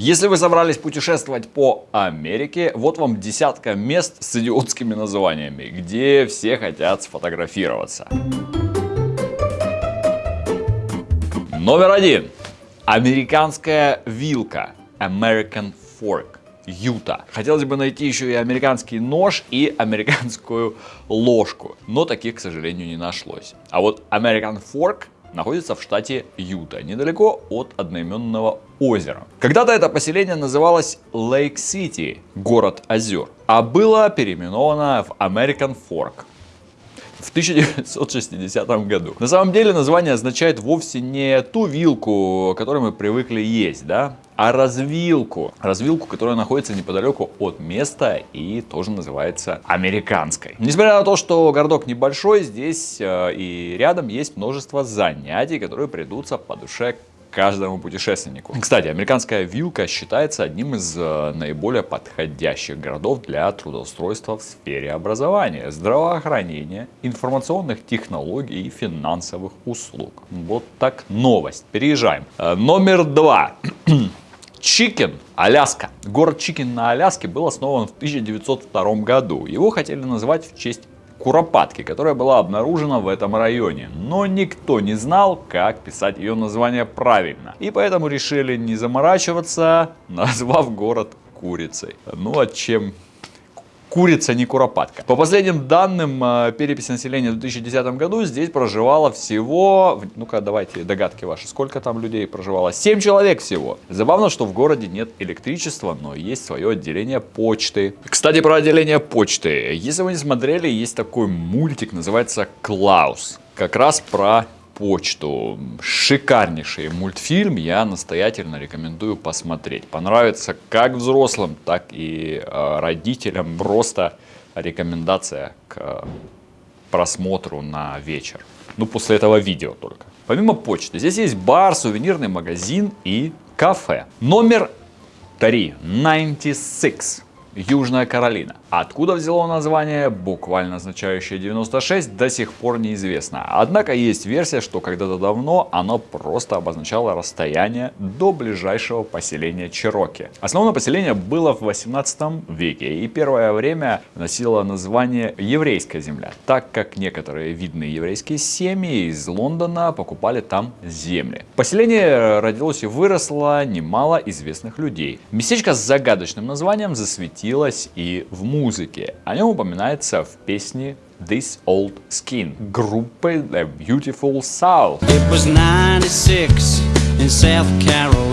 Если вы собрались путешествовать по Америке, вот вам десятка мест с идиотскими названиями, где все хотят сфотографироваться. Номер один. Американская вилка. American Fork. Юта. Хотелось бы найти еще и американский нож и американскую ложку, но таких, к сожалению, не нашлось. А вот American Fork находится в штате Юта, недалеко от одноименного озера. Когда-то это поселение называлось Лейк-Сити, город озер, а было переименовано в American Fork в 1960 году. На самом деле название означает вовсе не ту вилку, которую мы привыкли есть, да, а развилку. Развилку, которая находится неподалеку от места и тоже называется американской. Несмотря на то, что городок небольшой, здесь э, и рядом есть множество занятий, которые придутся по душе каждому путешественнику. Кстати, американская вилка считается одним из э, наиболее подходящих городов для трудоустройства в сфере образования, здравоохранения, информационных технологий и финансовых услуг. Вот так новость. Переезжаем. Э, номер два. Чикен, Аляска. Город Чикен на Аляске был основан в 1902 году. Его хотели назвать в честь Куропатки, которая была обнаружена в этом районе. Но никто не знал, как писать ее название правильно. И поэтому решили не заморачиваться, назвав город Курицей. Ну а чем курица, не куропатка. По последним данным э, переписи населения в 2010 году здесь проживало всего, ну-ка давайте догадки ваши, сколько там людей проживало? 7 человек всего. Забавно, что в городе нет электричества, но есть свое отделение почты. Кстати, про отделение почты. Если вы не смотрели, есть такой мультик, называется «Клаус». Как раз про почту. Шикарнейший мультфильм, я настоятельно рекомендую посмотреть. Понравится как взрослым, так и э, родителям. Просто рекомендация к просмотру на вечер. Ну, после этого видео только. Помимо почты, здесь есть бар, сувенирный магазин и кафе. Номер 3. 96. Южная Каролина. Откуда взяло название, буквально означающее 96, до сих пор неизвестно. Однако есть версия, что когда-то давно оно просто обозначало расстояние до ближайшего поселения Чироки. Основное поселение было в 18 веке и первое время носило название Еврейская земля, так как некоторые видные еврейские семьи из Лондона покупали там земли. Поселение родилось и выросло немало известных людей. Местечко с загадочным названием засветилось и в музыке. О нем упоминается в песне This Old Skin группы The Beautiful South. It was 96 in South Carolina,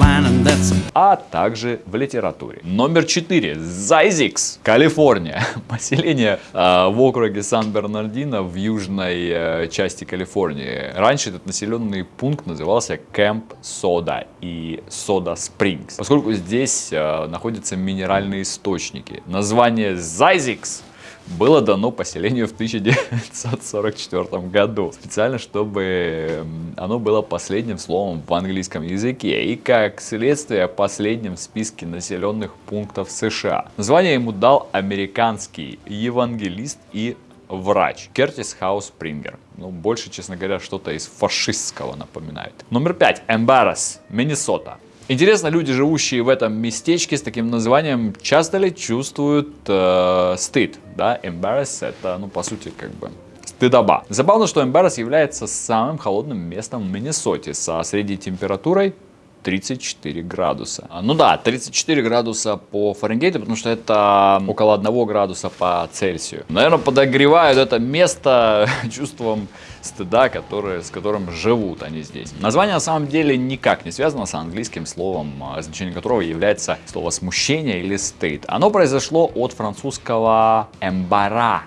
a... А также в литературе. Номер 4. Зайзикс, Калифорния. Поселение э, в округе Сан-Бернардино в южной э, части Калифорнии. Раньше этот населенный пункт назывался Кэмп Сода и Сода Спрингс, поскольку здесь э, находятся минеральные источники. Название Зайзикс было дано поселению в 1944 году. Специально, чтобы оно было последним словом в английском языке. И как следствие последним в списке населенных пунктов США. Название ему дал американский евангелист и врач Кертис Хаус Спрингер. Ну, больше, честно говоря, что-то из фашистского напоминает. Номер пять. Эмбаррас, Миннесота. Интересно, люди, живущие в этом местечке с таким названием, часто ли чувствуют э, стыд? Да, embarrass это, ну, по сути, как бы стыдоба. Забавно, что Эмбаррас является самым холодным местом в Миннесоте со средней температурой 34 градуса. Ну да, 34 градуса по Фаренгейту, потому что это около 1 градуса по Цельсию. Наверное, подогревают это место чувством стыда, которые, с которым живут они здесь. Название на самом деле никак не связано с английским словом, а, значение которого является слово смущение или стыд. Оно произошло от французского «эмбара»,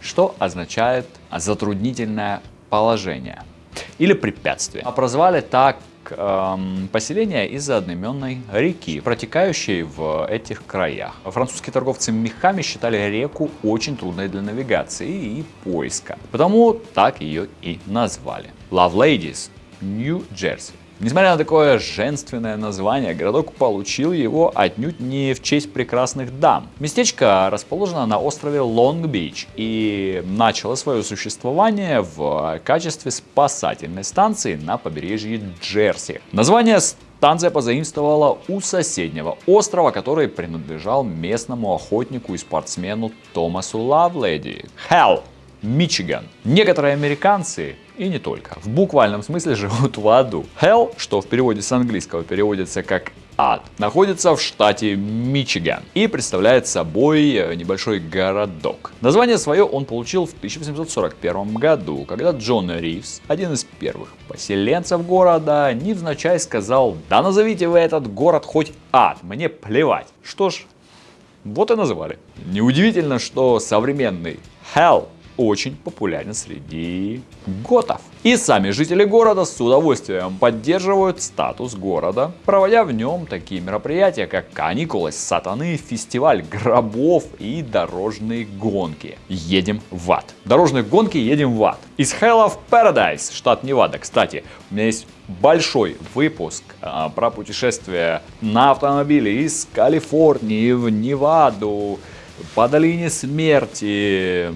что означает затруднительное положение или препятствие. А прозвали так эм, поселение из-за одноименной реки, протекающей в этих краях. Французские торговцы мехами считали реку очень трудной для навигации и поиска, потому так ее и назвали. Love Ladies, Нью-Джерси. Несмотря на такое женственное название, городок получил его отнюдь не в честь прекрасных дам. Местечко расположено на острове Лонг-Бич и начало свое существование в качестве спасательной станции на побережье Джерси. Название станция позаимствовала у соседнего острова, который принадлежал местному охотнику и спортсмену Томасу Лавледи. Hell, Мичиган. Некоторые американцы и не только. В буквальном смысле живут в аду. Hell, что в переводе с английского переводится как ад, находится в штате Мичиган и представляет собой э, небольшой городок. Название свое он получил в 1841 году, когда Джон Ривз, один из первых поселенцев города, невзначай сказал, да назовите вы этот город хоть ад, мне плевать. Что ж, вот и называли. Неудивительно, что современный Hell очень популярен среди готов. И сами жители города с удовольствием поддерживают статус города, проводя в нем такие мероприятия, как каникулы сатаны, фестиваль гробов и дорожные гонки. Едем в ад. Дорожные гонки едем в ад. Из Hell of Paradise, штат Невада. Кстати, у меня есть большой выпуск а, про путешествие на автомобиле из Калифорнии в Неваду, по долине смерти,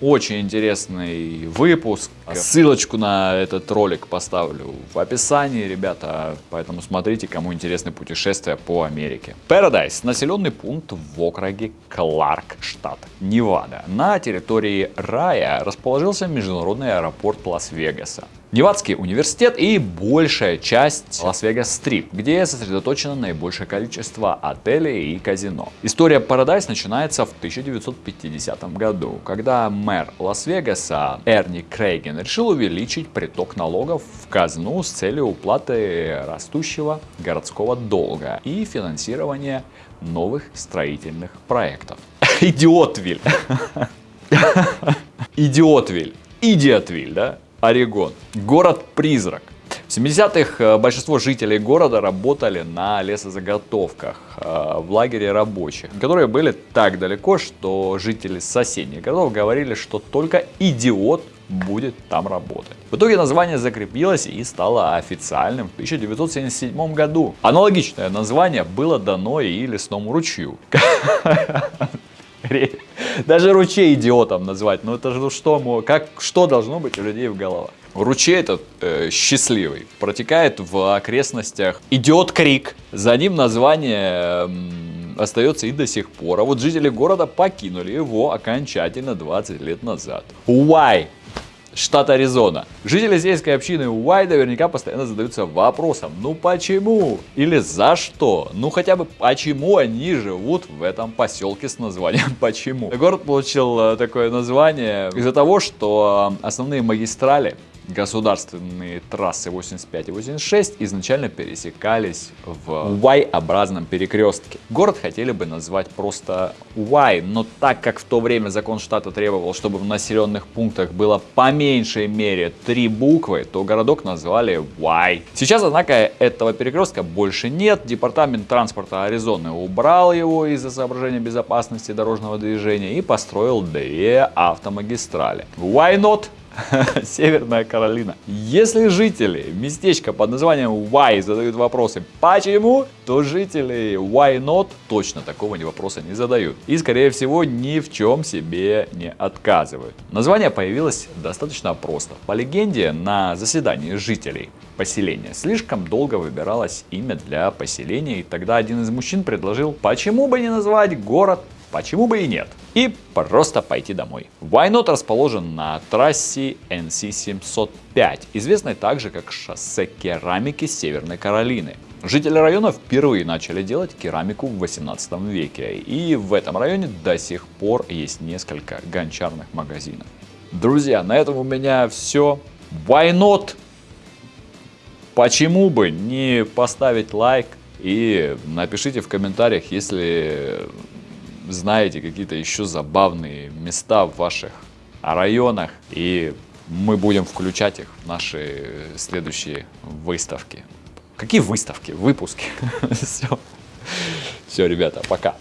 очень интересный выпуск. Ссылочку на этот ролик поставлю в описании, ребята. Поэтому смотрите, кому интересны путешествия по Америке. Paradise – населенный пункт в округе Кларк, штат Невада. На территории рая расположился международный аэропорт Лас-Вегаса. Невадский университет и большая часть Лас-Вегас-Стрип, где сосредоточено наибольшее количество отелей и казино. История Paradise начинается в 1950 году, когда мэр Лас-Вегаса Эрни Крейген решил увеличить приток налогов в казну с целью уплаты растущего городского долга и финансирования новых строительных проектов. Идиотвиль! Идиотвиль! Идиотвиль, да? Орегон. Город-призрак. В 70-х э, большинство жителей города работали на лесозаготовках э, в лагере рабочих, которые были так далеко, что жители соседних городов говорили, что только идиот будет там работать. В итоге название закрепилось и стало официальным в 1977 году. Аналогичное название было дано и лесному ручью. Даже ручей идиотом назвать. Ну это же что, как, что должно быть у людей в головах? Ручей этот э, счастливый протекает в окрестностях Идиот Крик. За ним название э, остается и до сих пор. А вот жители города покинули его окончательно 20 лет назад. Why? Штат Аризона. Жители сельской общины Уай наверняка постоянно задаются вопросом, ну почему? Или за что? Ну хотя бы почему они живут в этом поселке с названием почему? Город получил э, такое название из-за того, что основные магистрали государственные трассы 85 и 86 изначально пересекались в Y-образном перекрестке. Город хотели бы назвать просто Y, но так как в то время закон штата требовал, чтобы в населенных пунктах было по меньшей мере три буквы, то городок назвали Y. Сейчас, однако, этого перекрестка больше нет. Департамент транспорта Аризоны убрал его из-за соображения безопасности дорожного движения и построил две автомагистрали. Why not? Северная Каролина. Если жители местечка под названием Why задают вопросы «почему?», то жители Why not точно такого вопроса не задают. И, скорее всего, ни в чем себе не отказывают. Название появилось достаточно просто. По легенде, на заседании жителей поселения слишком долго выбиралось имя для поселения, и тогда один из мужчин предложил, почему бы не назвать город Почему бы и нет? И просто пойти домой. Вайнот расположен на трассе NC-705, известной также как шоссе керамики Северной Каролины. Жители района впервые начали делать керамику в 18 веке, и в этом районе до сих пор есть несколько гончарных магазинов. Друзья, на этом у меня все. Why not? Почему бы не поставить лайк и напишите в комментариях, если знаете какие-то еще забавные места в ваших районах, и мы будем включать их в наши следующие выставки. Какие выставки? Выпуски. Все. Все, ребята, пока.